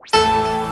Música